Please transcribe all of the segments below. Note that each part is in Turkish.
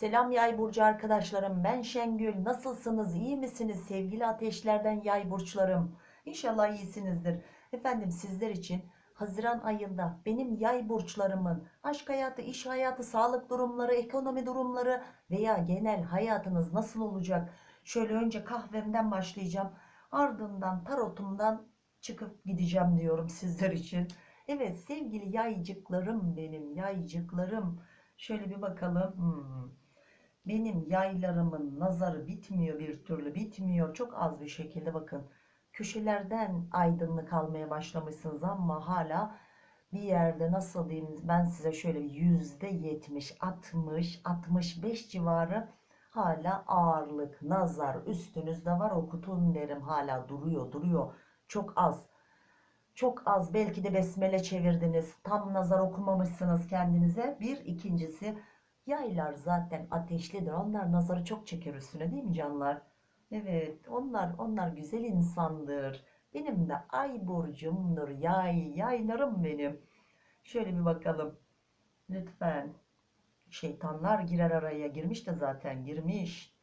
Selam yay burcu arkadaşlarım. Ben Şengül. Nasılsınız? İyi misiniz? Sevgili ateşlerden yay burçlarım. İnşallah iyisinizdir. Efendim sizler için Haziran ayında benim yay burçlarımın aşk hayatı iş hayatı sağlık durumları ekonomi durumları veya genel hayatınız nasıl olacak? Şöyle önce kahvemden başlayacağım. Ardından tarotumdan çıkıp gideceğim diyorum sizler için. Evet sevgili yaycıklarım benim yaycıklarım. Şöyle bir bakalım. Hmm. Benim yaylarımın nazarı bitmiyor bir türlü bitmiyor. Çok az bir şekilde bakın. Köşelerden aydınlık almaya başlamışsınız ama hala bir yerde nasıl diyeyim ben size şöyle yüzde yetmiş, altmış, altmış beş civarı hala ağırlık, nazar üstünüzde var okutun derim hala duruyor duruyor. Çok az. Çok az belki de besmele çevirdiniz. Tam nazar okumamışsınız kendinize. Bir ikincisi Yaylar zaten ateşlidir. Onlar nazarı çok çeker üstüne değil mi canlar? Evet onlar onlar güzel insandır. Benim de ay burcumdur. Yay yaylarım benim. Şöyle bir bakalım. Lütfen. Şeytanlar girer araya. Girmiş de zaten girmiş.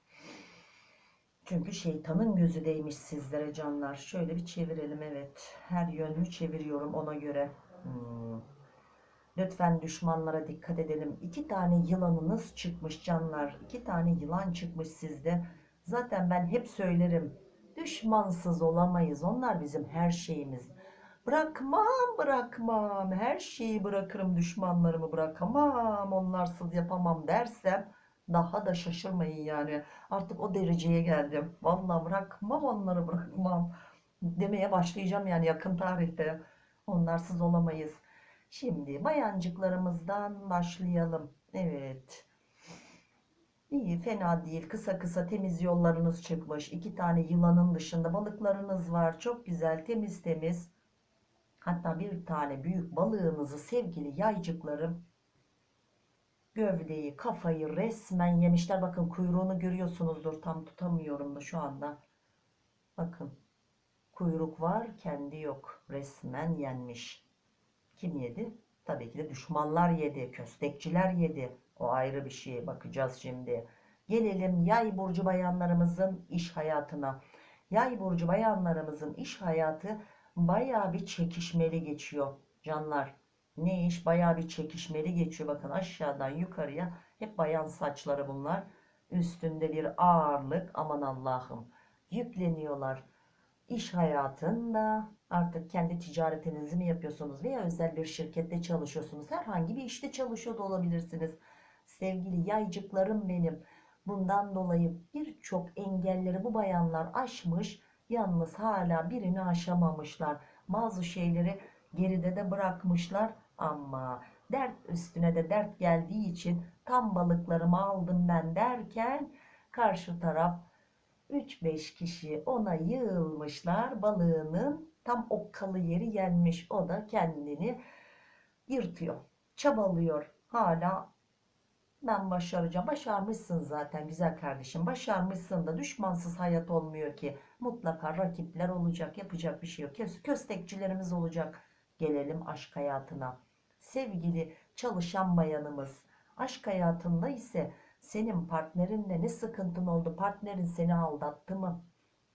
Çünkü şeytanın gözü değmiş sizlere canlar. Şöyle bir çevirelim evet. Her yönünü çeviriyorum ona göre. Hmm. Lütfen düşmanlara dikkat edelim. İki tane yılanınız çıkmış canlar. İki tane yılan çıkmış sizde. Zaten ben hep söylerim. Düşmansız olamayız. Onlar bizim her şeyimiz. Bırakmam bırakmam. Her şeyi bırakırım düşmanlarımı bırakamam. Onlarsız yapamam dersem daha da şaşırmayın yani. Artık o dereceye geldim. Vallahi bırakmam onları bırakmam. Demeye başlayacağım yani yakın tarihte. Onlarsız olamayız. Şimdi bayancıklarımızdan başlayalım. Evet. İyi fena değil. Kısa kısa temiz yollarınız çıkmış. İki tane yılanın dışında balıklarınız var. Çok güzel temiz temiz. Hatta bir tane büyük balığınızı sevgili yaycıklarım gövdeyi kafayı resmen yemişler. Bakın kuyruğunu görüyorsunuzdur. Tam tutamıyorum da şu anda. Bakın kuyruk var kendi yok. Resmen yenmiş. Kim yedi? Tabii ki de düşmanlar yedi, köstekçiler yedi. O ayrı bir şey. Bakacağız şimdi. Gelelim yay burcu bayanlarımızın iş hayatına. Yay burcu bayanlarımızın iş hayatı baya bir çekişmeli geçiyor canlar. Ne iş baya bir çekişmeli geçiyor. Bakın aşağıdan yukarıya hep bayan saçları bunlar. Üstünde bir ağırlık aman Allah'ım yükleniyorlar. İş hayatında Artık kendi ticaretinizi mi yapıyorsunuz veya özel bir şirkette çalışıyorsunuz. Herhangi bir işte çalışıyor da olabilirsiniz. Sevgili yaycıklarım benim. Bundan dolayı birçok engelleri bu bayanlar aşmış. Yalnız hala birini aşamamışlar. Bazı şeyleri geride de bırakmışlar. Ama dert üstüne de dert geldiği için tam balıklarımı aldım ben derken karşı taraf 3-5 kişi ona yığılmışlar balığının Tam okkalı yeri yenmiş. O da kendini yırtıyor. Çabalıyor. Hala ben başaracağım. Başarmışsın zaten güzel kardeşim. Başarmışsın da düşmansız hayat olmuyor ki. Mutlaka rakipler olacak. Yapacak bir şey yok. Köstekçilerimiz olacak. Gelelim aşk hayatına. Sevgili çalışan bayanımız. Aşk hayatında ise senin partnerinle ne sıkıntın oldu? Partnerin seni aldattı mı?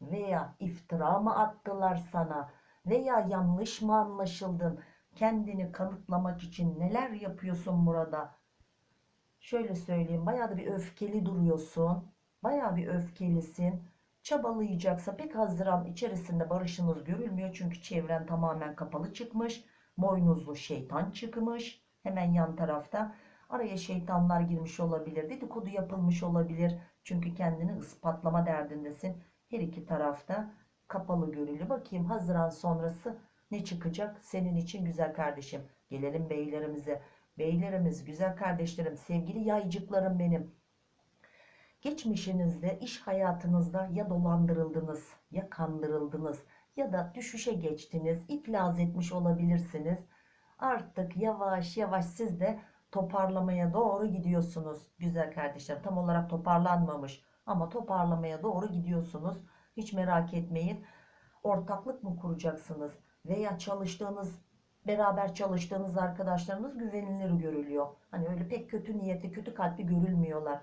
Veya iftira mı attılar sana? Veya yanlış mı anlaşıldın? Kendini kanıtlamak için neler yapıyorsun burada? Şöyle söyleyeyim bayağı da bir öfkeli duruyorsun. Bayağı bir öfkelisin. Çabalayacaksa pek Haziran içerisinde barışınız görülmüyor. Çünkü çevren tamamen kapalı çıkmış. Boynuzlu şeytan çıkmış. Hemen yan tarafta. Araya şeytanlar girmiş olabilir. Dedikodu yapılmış olabilir. Çünkü kendini ispatlama derdindesin. Her iki tarafta kapalı görülü. Bakayım Haziran sonrası ne çıkacak senin için güzel kardeşim. Gelelim beylerimize. Beylerimiz, güzel kardeşlerim, sevgili yaycıklarım benim. Geçmişinizde, iş hayatınızda ya dolandırıldınız, ya kandırıldınız ya da düşüşe geçtiniz, iflas etmiş olabilirsiniz. Artık yavaş yavaş siz de toparlamaya doğru gidiyorsunuz. Güzel kardeşler tam olarak toparlanmamış ama toparlamaya doğru gidiyorsunuz. Hiç merak etmeyin. Ortaklık mı kuracaksınız? Veya çalıştığınız, beraber çalıştığınız arkadaşlarınız güvenilir görülüyor. Hani öyle pek kötü niyetli, kötü kalpli görülmüyorlar.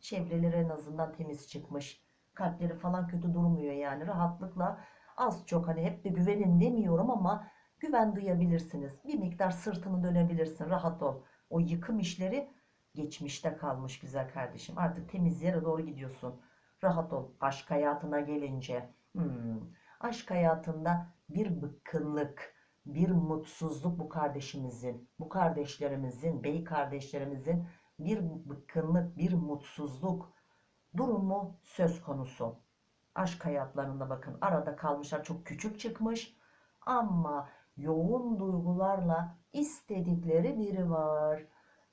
Çevreleri en azından temiz çıkmış. Kalpleri falan kötü durmuyor yani. Rahatlıkla az çok hani hep de güvenin demiyorum ama güven duyabilirsiniz. Bir miktar sırtını dönebilirsin. Rahat ol. O yıkım işleri geçmişte kalmış güzel kardeşim. Artık temiz yere doğru gidiyorsun. Rahat ol. Aşk hayatına gelince. hmm, Aşk hayatında bir bıkkınlık, bir mutsuzluk bu kardeşimizin, bu kardeşlerimizin, bey kardeşlerimizin bir bıkkınlık, bir mutsuzluk durumu söz konusu. Aşk hayatlarında bakın arada kalmışlar çok küçük çıkmış ama yoğun duygularla istedikleri biri var.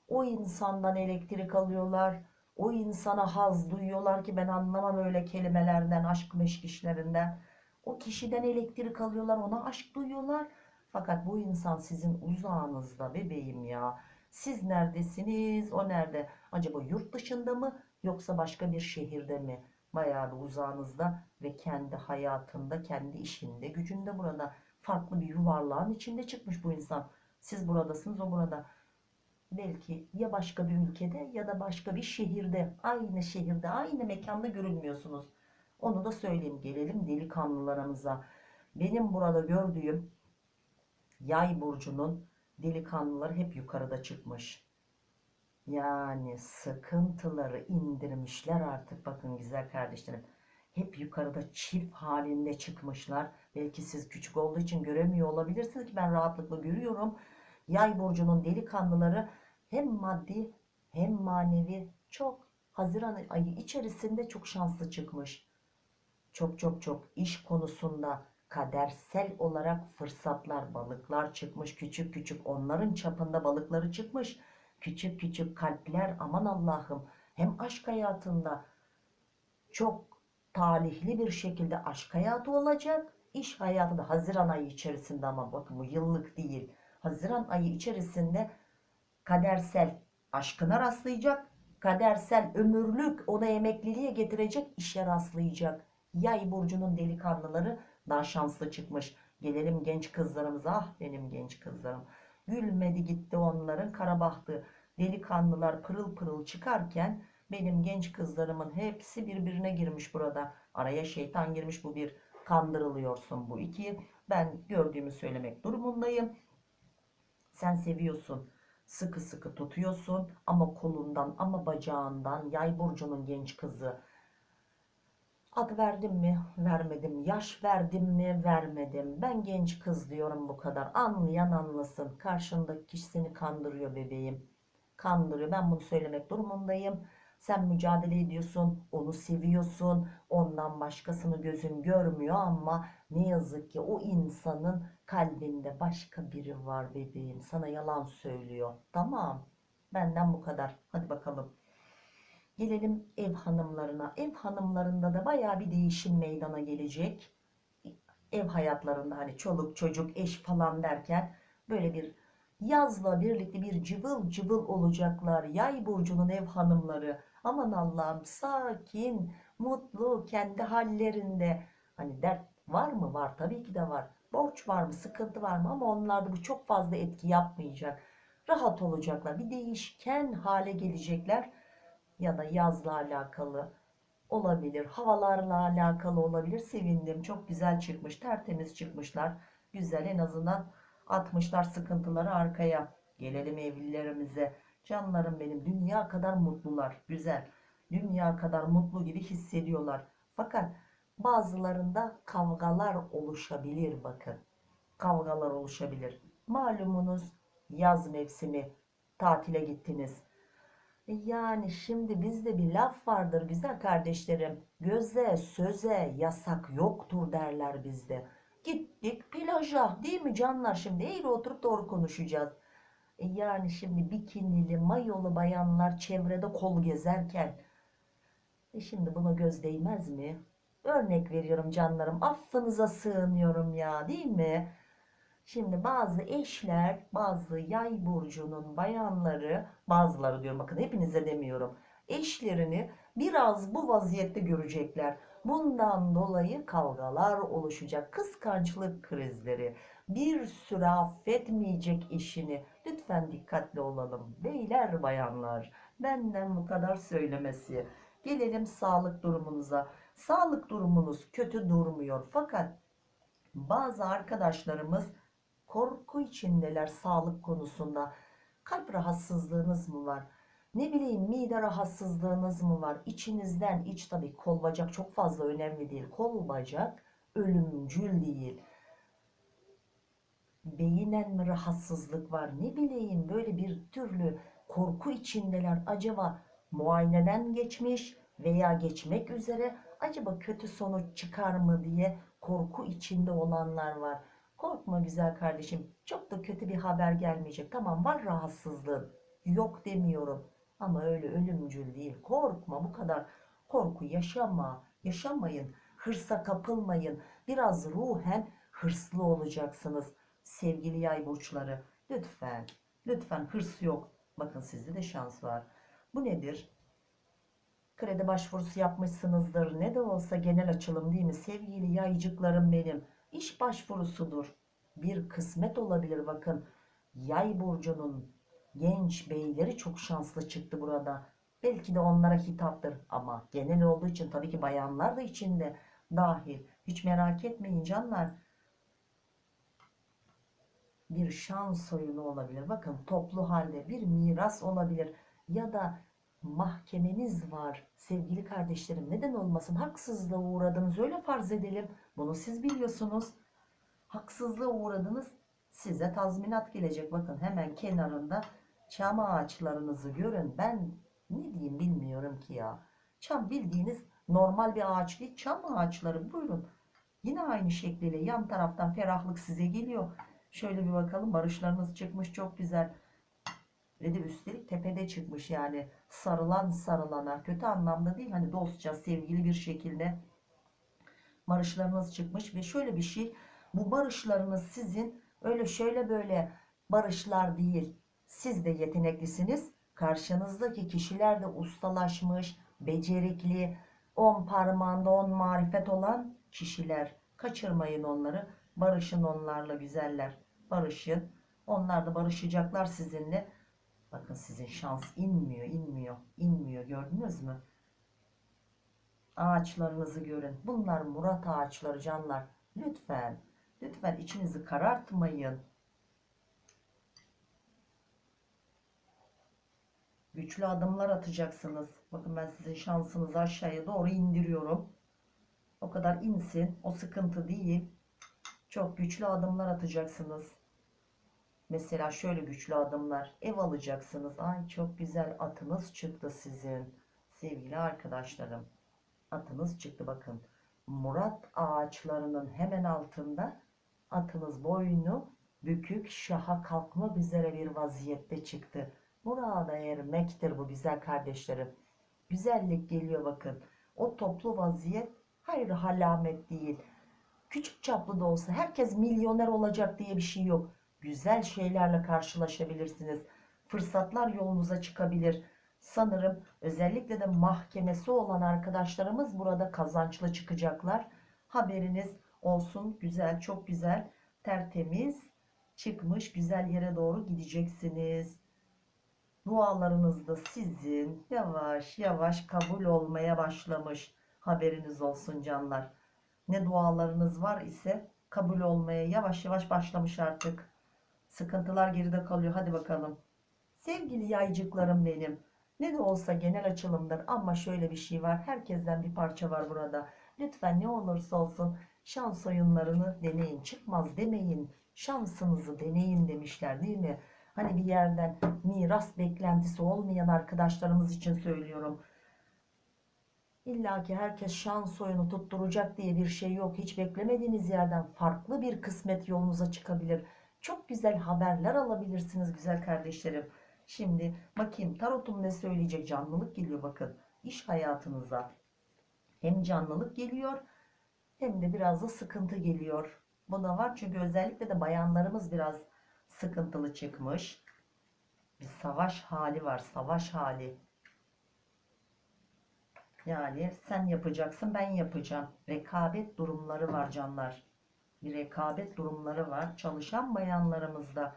O insandan elektrik alıyorlar. O insana haz duyuyorlar ki ben anlamam öyle kelimelerden, aşk meşk işlerinden. O kişiden elektrik alıyorlar, ona aşk duyuyorlar. Fakat bu insan sizin uzağınızda bebeğim ya. Siz neredesiniz? O nerede? Acaba yurt dışında mı yoksa başka bir şehirde mi? Bayağı bir uzağınızda ve kendi hayatında, kendi işinde, gücünde burada farklı bir yuvarlağın içinde çıkmış bu insan. Siz buradasınız, o burada. Belki ya başka bir ülkede ya da başka bir şehirde, aynı şehirde, aynı mekanda görünmüyorsunuz. Onu da söyleyeyim. Gelelim delikanlılarımıza. Benim burada gördüğüm Yay burcunun delikanlıları hep yukarıda çıkmış. Yani sıkıntıları indirmişler artık. Bakın güzel kardeşlerim. Hep yukarıda çift halinde çıkmışlar. Belki siz küçük olduğu için göremiyor olabilirsiniz ki ben rahatlıkla görüyorum. Yay burcunun delikanlıları hem maddi hem manevi çok Haziran ayı içerisinde çok şanslı çıkmış. Çok çok çok iş konusunda kadersel olarak fırsatlar, balıklar çıkmış küçük küçük. Onların çapında balıkları çıkmış. Küçük küçük kalpler aman Allah'ım. Hem aşk hayatında çok talihli bir şekilde aşk hayatı olacak. İş hayatı da Haziran ayı içerisinde ama bakın bu yıllık değil. Haziran ayı içerisinde kadersel aşkına rastlayacak. Kadersel ömürlük ona emekliliğe getirecek işe rastlayacak. Yay burcunun delikanlıları daha şanslı çıkmış. Gelelim genç kızlarımıza. Ah benim genç kızlarım. Gülmedi gitti onların karabahtı. Delikanlılar pırıl pırıl çıkarken benim genç kızlarımın hepsi birbirine girmiş burada. Araya şeytan girmiş bu bir. Kandırılıyorsun bu iki. Ben gördüğümü söylemek durumundayım. Sen seviyorsun. Sıkı sıkı tutuyorsun ama kolundan ama bacağından yay burcunun genç kızı Ad verdim mi? Vermedim. Yaş verdim mi? Vermedim. Ben genç kız diyorum bu kadar. Anlayan anlasın. Karşındaki kişi seni kandırıyor bebeğim. Kandırıyor. Ben bunu söylemek durumundayım. Sen mücadele ediyorsun. Onu seviyorsun. Ondan başkasını gözün görmüyor ama ne yazık ki o insanın kalbinde başka biri var bebeğim. Sana yalan söylüyor. Tamam. Benden bu kadar. Hadi bakalım. Gelelim ev hanımlarına. Ev hanımlarında da baya bir değişim meydana gelecek. Ev hayatlarında hani çoluk çocuk eş falan derken böyle bir yazla birlikte bir cıvıl cıvıl olacaklar. Yay burcunun ev hanımları. Aman Allah'ım sakin, mutlu, kendi hallerinde. Hani dert var mı? Var tabii ki de var. Borç var mı? Sıkıntı var mı? Ama onlarda bu çok fazla etki yapmayacak. Rahat olacaklar. Bir değişken hale gelecekler ya da yazla alakalı olabilir. Havalarla alakalı olabilir. Sevindim. Çok güzel çıkmış. Tertemiz çıkmışlar. Güzel en azından atmışlar sıkıntıları arkaya. Gelelim evlilerimize. Canlarım benim dünya kadar mutlular. Güzel. Dünya kadar mutlu gibi hissediyorlar. Fakat bazılarında kavgalar oluşabilir bakın. Kavgalar oluşabilir. Malumunuz yaz mevsimi tatile gittiniz e yani şimdi bizde bir laf vardır güzel kardeşlerim. Göze söze yasak yoktur derler bizde. Gittik plaja değil mi canlar şimdi eğri oturup doğru konuşacağız. E yani şimdi bikinili mayolu bayanlar çevrede kol gezerken e şimdi buna göz değmez mi? Örnek veriyorum canlarım affınıza sığınıyorum ya değil mi? Şimdi bazı eşler, bazı yay burcunun bayanları, bazıları diyorum bakın hepinize demiyorum. Eşlerini biraz bu vaziyette görecekler. Bundan dolayı kavgalar oluşacak. Kıskançlık krizleri. Bir süre affetmeyecek eşini. Lütfen dikkatli olalım. Beyler bayanlar. Benden bu kadar söylemesi. Gelelim sağlık durumunuza. Sağlık durumunuz kötü durmuyor. Fakat bazı arkadaşlarımız korku içindeler sağlık konusunda. Kalp rahatsızlığınız mı var? Ne bileyim mide rahatsızlığınız mı var? İçinizden iç tabii kol bacak çok fazla önemli değil. Kol bacak ölümcül değil. Beyinen mi rahatsızlık var? Ne bileyim böyle bir türlü korku içindeler. Acaba muayeneden geçmiş veya geçmek üzere acaba kötü sonuç çıkar mı diye korku içinde olanlar var. Korkma güzel kardeşim. Çok da kötü bir haber gelmeyecek. Tamam var rahatsızlığın. Yok demiyorum. Ama öyle ölümcül değil. Korkma bu kadar. Korku yaşama. Yaşamayın. Hırsa kapılmayın. Biraz ruhen hırslı olacaksınız. Sevgili yay burçları. Lütfen. Lütfen hırs yok. Bakın sizde de şans var. Bu nedir? Kredi başvurusu yapmışsınızdır. Ne de olsa genel açılım değil mi? Sevgili yaycıklarım benim. İş başvurusudur. Bir kısmet olabilir bakın. Yay burcunun genç beyleri çok şanslı çıktı burada. Belki de onlara hitaptır ama genel olduğu için tabii ki bayanlar da içinde dahil. Hiç merak etmeyin canlar. Bir şans oyunu olabilir. Bakın toplu halde bir miras olabilir ya da mahkemeniz var sevgili kardeşlerim neden olmasın haksızlığa uğradınız öyle farz edelim bunu siz biliyorsunuz haksızlığa uğradınız size tazminat gelecek bakın hemen kenarında çam ağaçlarınızı görün. Ben ne diyeyim bilmiyorum ki ya. Çam bildiğiniz normal bir ağaç değil. Çam ağaçları buyurun. Yine aynı şekliyle yan taraftan ferahlık size geliyor. Şöyle bir bakalım barışlarınız çıkmış çok güzel. Ve de üstelik tepede çıkmış yani. Sarılan sarılana kötü anlamda değil hani dostça sevgili bir şekilde barışlarınız çıkmış. Ve şöyle bir şey bu barışlarınız sizin öyle şöyle böyle barışlar değil siz de yeteneklisiniz karşınızdaki kişiler de ustalaşmış becerikli on parmağında on marifet olan kişiler kaçırmayın onları barışın onlarla güzeller barışın onlar da barışacaklar sizinle Bakın sizin şans inmiyor, inmiyor, inmiyor. Gördünüz mü? Ağaçlarınızı görün. Bunlar Murat ağaçları canlar. Lütfen, lütfen içinizi karartmayın. Güçlü adımlar atacaksınız. Bakın ben sizin şansınızı aşağıya doğru indiriyorum. O kadar insin. O sıkıntı değil. Çok güçlü adımlar atacaksınız. Mesela şöyle güçlü adımlar. Ev alacaksınız. Ay çok güzel atınız çıktı sizin. Sevgili arkadaşlarım. Atınız çıktı bakın. Murat ağaçlarının hemen altında atınız boynu bükük şaha kalkmak üzere bir vaziyette çıktı. Murada ermektir bu güzel kardeşlerim. Güzellik geliyor bakın. O toplu vaziyet hayır halamet değil. Küçük çaplı da olsa herkes milyoner olacak diye bir şey yok güzel şeylerle karşılaşabilirsiniz. Fırsatlar yolunuza çıkabilir. Sanırım özellikle de mahkemesi olan arkadaşlarımız burada kazançlı çıkacaklar. Haberiniz olsun. Güzel, çok güzel, tertemiz çıkmış. Güzel yere doğru gideceksiniz. Dualarınız da sizin yavaş yavaş kabul olmaya başlamış. Haberiniz olsun canlar. Ne dualarınız var ise kabul olmaya yavaş yavaş başlamış artık. Sıkıntılar geride kalıyor. Hadi bakalım. Sevgili yaycıklarım benim. Ne de olsa genel açılımdır ama şöyle bir şey var. Herkesten bir parça var burada. Lütfen ne olursa olsun şans oyunlarını deneyin. Çıkmaz demeyin. Şansınızı deneyin demişler değil mi? Hani bir yerden miras beklentisi olmayan arkadaşlarımız için söylüyorum. İlla ki herkes şans oyunu tutturacak diye bir şey yok. Hiç beklemediğiniz yerden farklı bir kısmet yolunuza çıkabilir. Çok güzel haberler alabilirsiniz güzel kardeşlerim. Şimdi bakayım tarotum ne söyleyecek canlılık geliyor bakın. İş hayatınıza hem canlılık geliyor hem de biraz da sıkıntı geliyor. Bu da var çünkü özellikle de bayanlarımız biraz sıkıntılı çıkmış. Bir savaş hali var savaş hali. Yani sen yapacaksın ben yapacağım. Rekabet durumları var canlar bir rekabet durumları var. Çalışan bayanlarımızda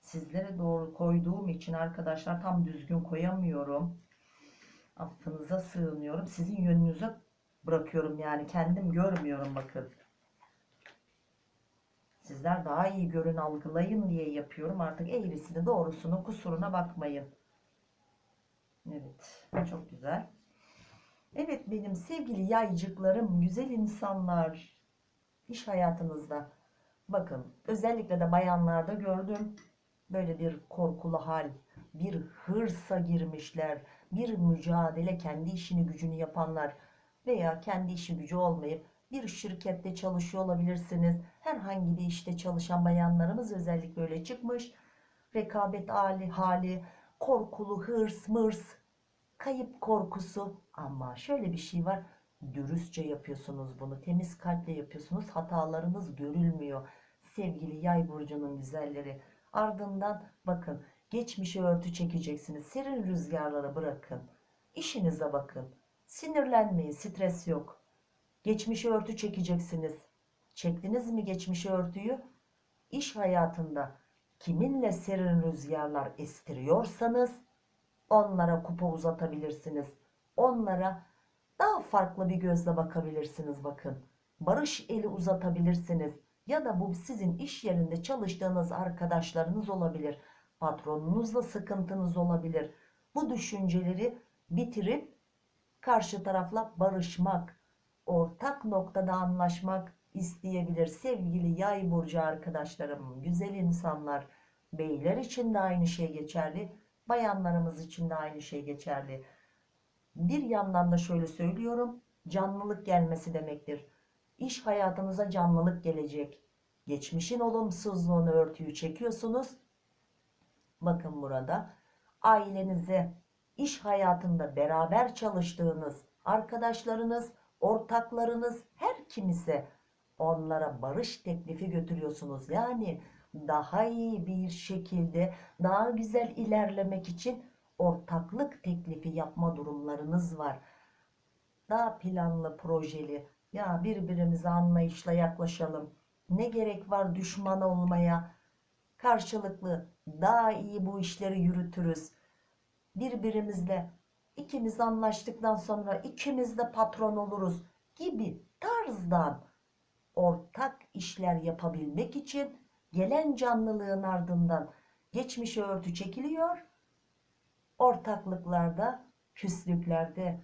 sizlere doğru koyduğum için arkadaşlar tam düzgün koyamıyorum. Affınıza sığınıyorum. Sizin yönünüze bırakıyorum yani. Kendim görmüyorum bakın. Sizler daha iyi görün algılayın diye yapıyorum. Artık eğrisini doğrusunu kusuruna bakmayın. Evet. Çok güzel. Evet benim sevgili yaycıklarım, güzel insanlar iş hayatınızda bakın özellikle de bayanlarda gördüm böyle bir korkulu hal, bir hırsa girmişler, bir mücadele kendi işini gücünü yapanlar veya kendi işi gücü olmayıp bir şirkette çalışıyor olabilirsiniz. Herhangi bir işte çalışan bayanlarımız özellikle öyle çıkmış. Rekabet hali, hali, korkulu hırs, mırs, kayıp korkusu ama şöyle bir şey var. Dürüstçe yapıyorsunuz bunu. Temiz kalple yapıyorsunuz. Hatalarınız görülmüyor. Sevgili yay burcunun güzelleri. Ardından bakın geçmişe örtü çekeceksiniz. Serin rüzgarlara bırakın. İşinize bakın. Sinirlenmeyin. Stres yok. Geçmişe örtü çekeceksiniz. Çektiniz mi geçmişe örtüyü? İş hayatında kiminle serin rüzgarlar estiriyorsanız onlara kupa uzatabilirsiniz. Onlara daha farklı bir gözle bakabilirsiniz bakın. Barış eli uzatabilirsiniz. Ya da bu sizin iş yerinde çalıştığınız arkadaşlarınız olabilir. Patronunuzla sıkıntınız olabilir. Bu düşünceleri bitirip karşı tarafla barışmak, ortak noktada anlaşmak isteyebilir. Sevgili yay burcu arkadaşlarım, güzel insanlar, beyler için de aynı şey geçerli. Bayanlarımız için de aynı şey geçerli. Bir yandan da şöyle söylüyorum. Canlılık gelmesi demektir. İş hayatınıza canlılık gelecek. Geçmişin olumsuzluğunu örtüyü çekiyorsunuz. Bakın burada ailenize, iş hayatında beraber çalıştığınız arkadaşlarınız, ortaklarınız her kimse onlara barış teklifi götürüyorsunuz. Yani daha iyi bir şekilde daha güzel ilerlemek için ortaklık teklifi yapma durumlarınız var. Daha planlı projeli ya birbirimize anlayışla yaklaşalım. Ne gerek var düşman olmaya? Karşılıklı daha iyi bu işleri yürütürüz. Birbirimizle ikimiz anlaştıktan sonra ikimiz de patron oluruz gibi tarzdan ortak işler yapabilmek için gelen canlılığın ardından geçmişe örtü çekiliyor. Ortaklıklarda, küslüklerde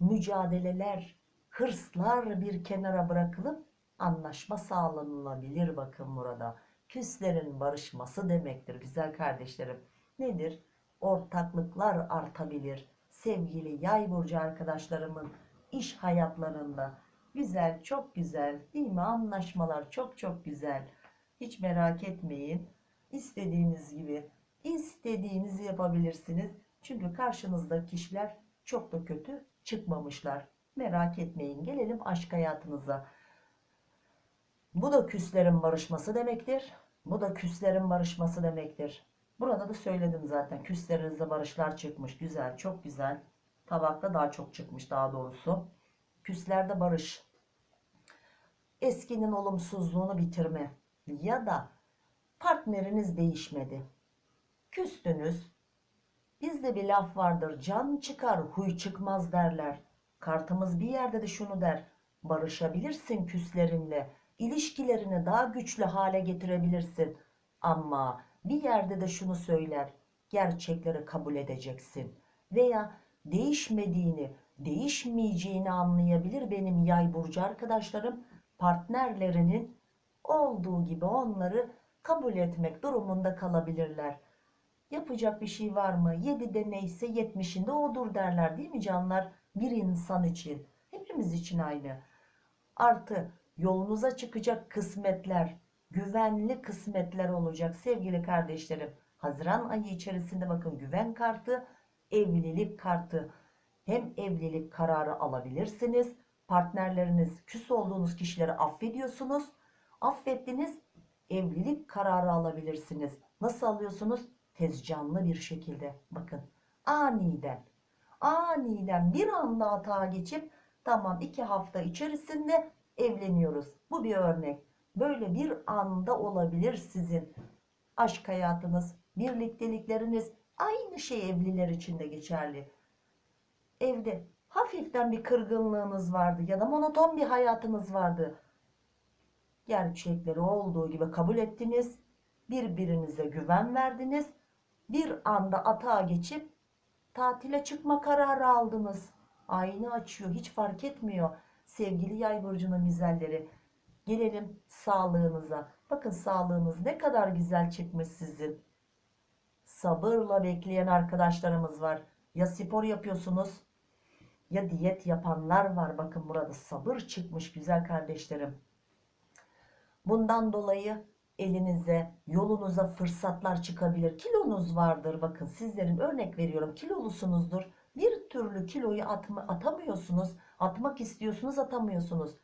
mücadeleler, hırslar bir kenara bırakılıp anlaşma sağlanılabilir bakın burada. Küslerin barışması demektir güzel kardeşlerim. Nedir? Ortaklıklar artabilir. Sevgili yay burcu arkadaşlarımın iş hayatlarında güzel, çok güzel değil mi? Anlaşmalar çok çok güzel. Hiç merak etmeyin. İstediğiniz gibi istediğinizi yapabilirsiniz. Çünkü karşınızdaki kişiler çok da kötü çıkmamışlar. Merak etmeyin. Gelelim aşk hayatınıza. Bu da küslerin barışması demektir. Bu da küslerin barışması demektir. Burada da söyledim zaten. Küslerinizde barışlar çıkmış. Güzel, çok güzel. Tabakta daha çok çıkmış daha doğrusu. Küslerde barış. Eskinin olumsuzluğunu bitirme. Ya da partneriniz değişmedi. Küstünüz. Bizde bir laf vardır. Can çıkar, huy çıkmaz derler. Kartımız bir yerde de şunu der. Barışabilirsin küslerinle. İlişkilerini daha güçlü hale getirebilirsin. Ama bir yerde de şunu söyler. Gerçekleri kabul edeceksin. Veya değişmediğini, değişmeyeceğini anlayabilir benim yay burcu arkadaşlarım. Partnerlerinin olduğu gibi onları kabul etmek durumunda kalabilirler. Yapacak bir şey var mı? 7'de neyse 70'inde odur derler değil mi canlar? Bir insan için. Hepimiz için aynı. Artı yolunuza çıkacak kısmetler, güvenli kısmetler olacak sevgili kardeşlerim. Haziran ayı içerisinde bakın güven kartı, evlilik kartı. Hem evlilik kararı alabilirsiniz. Partnerleriniz, küs olduğunuz kişileri affediyorsunuz. Affettiniz, evlilik kararı alabilirsiniz. Nasıl alıyorsunuz? Tezcanlı bir şekilde. Bakın aniden, aniden bir anda hata geçip tamam iki hafta içerisinde evleniyoruz. Bu bir örnek. Böyle bir anda olabilir sizin aşk hayatınız, birliktelikleriniz aynı şey evliler için de geçerli. evde hafiften bir kırgınlığınız vardı ya da monoton bir hayatınız vardı. Gerçekleri olduğu gibi kabul ettiniz. Birbirinize güven verdiniz. Bir anda atağa geçip tatile çıkma kararı aldınız. Aynı açıyor hiç fark etmiyor. Sevgili yay burcunun güzelleri. Gelelim sağlığınıza. Bakın sağlığınız ne kadar güzel çıkmış sizin. Sabırla bekleyen arkadaşlarımız var. Ya spor yapıyorsunuz ya diyet yapanlar var. Bakın burada sabır çıkmış güzel kardeşlerim. Bundan dolayı elinize, yolunuza fırsatlar çıkabilir. Kilonuz vardır. Bakın sizlerin örnek veriyorum. Kilolusunuzdur. Bir türlü kiloyu atma, atamıyorsunuz. Atmak istiyorsunuz, atamıyorsunuz.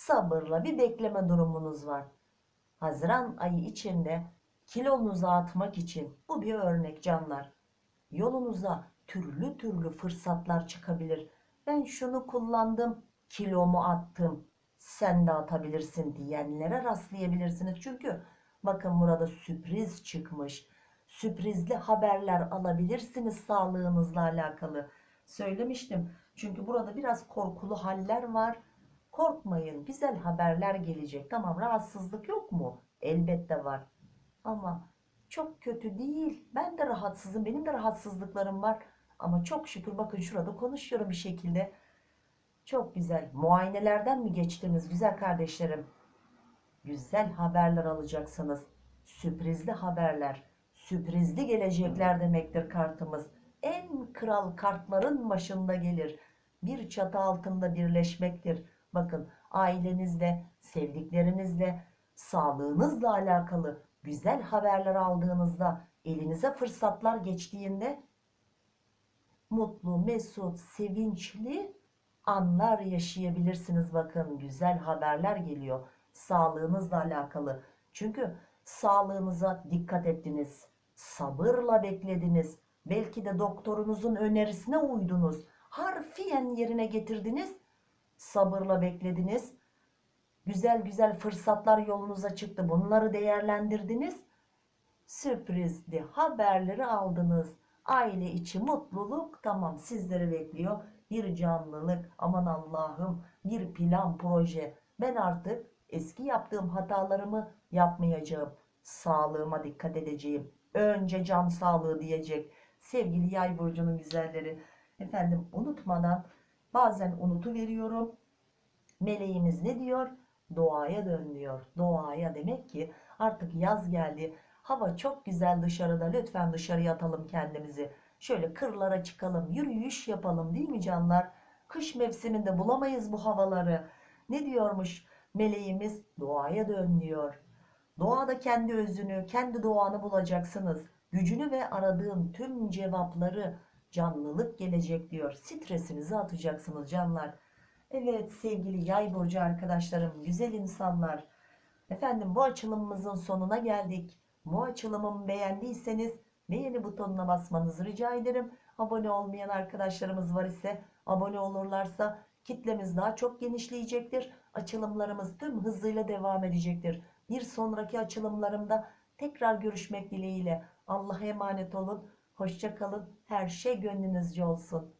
Sabırla bir bekleme durumunuz var. Haziran ayı içinde kilonuzu atmak için bu bir örnek canlar. Yolunuza türlü türlü fırsatlar çıkabilir. Ben şunu kullandım, kilomu attım. Sen de atabilirsin diyenlere rastlayabilirsiniz. Çünkü bakın burada sürpriz çıkmış. Sürprizli haberler alabilirsiniz sağlığınızla alakalı. Söylemiştim. Çünkü burada biraz korkulu haller var. Korkmayın. Güzel haberler gelecek. Tamam rahatsızlık yok mu? Elbette var. Ama çok kötü değil. Ben de rahatsızım. Benim de rahatsızlıklarım var. Ama çok şükür bakın şurada konuşuyorum bir şekilde. Çok güzel. Muayenelerden mi geçtiniz güzel kardeşlerim? Güzel haberler alacaksınız. Sürprizli haberler. Sürprizli gelecekler demektir kartımız. En kral kartların başında gelir. Bir çatı altında birleşmektir. Bakın ailenizle, sevdiklerinizle, sağlığınızla alakalı güzel haberler aldığınızda, elinize fırsatlar geçtiğinde mutlu, mesut, sevinçli anlar yaşayabilirsiniz. Bakın güzel haberler geliyor sağlığınızla alakalı. Çünkü sağlığınıza dikkat ettiniz. Sabırla beklediniz. Belki de doktorunuzun önerisine uydunuz. Harfiyen yerine getirdiniz. Sabırla beklediniz. Güzel güzel fırsatlar yolunuza çıktı. Bunları değerlendirdiniz. Sürprizli haberleri aldınız. Aile içi mutluluk tamam sizleri bekliyor. Bir canlılık aman Allah'ım bir plan proje. Ben artık eski yaptığım hatalarımı yapmayacağım. Sağlığıma dikkat edeceğim. Önce can sağlığı diyecek. Sevgili yay burcunun güzelleri. Efendim unutmadan bazen unutu veriyorum. Meleğimiz ne diyor? Doğaya dön diyor. Doğaya demek ki artık yaz geldi. Hava çok güzel dışarıda. Lütfen dışarıya atalım kendimizi. Şöyle kırlara çıkalım. Yürüyüş yapalım değil mi canlar? Kış mevsiminde bulamayız bu havaları. Ne diyormuş meleğimiz? Doğaya dön diyor. Doğada kendi özünü, kendi doğanı bulacaksınız. Gücünü ve aradığın tüm cevapları canlılık gelecek diyor. Stresinizi atacaksınız canlar. Evet sevgili yay burcu arkadaşlarım, güzel insanlar. Efendim bu açılımımızın sonuna geldik. Bu açılımımı beğendiyseniz beğeni butonuna basmanızı rica ederim. Abone olmayan arkadaşlarımız var ise abone olurlarsa kitlemiz daha çok genişleyecektir. Açılımlarımız tüm hızıyla devam edecektir. Bir sonraki açılımlarımda tekrar görüşmek dileğiyle. Allah'a emanet olun. Hoşça kalın. Her şey gönlünüzce olsun.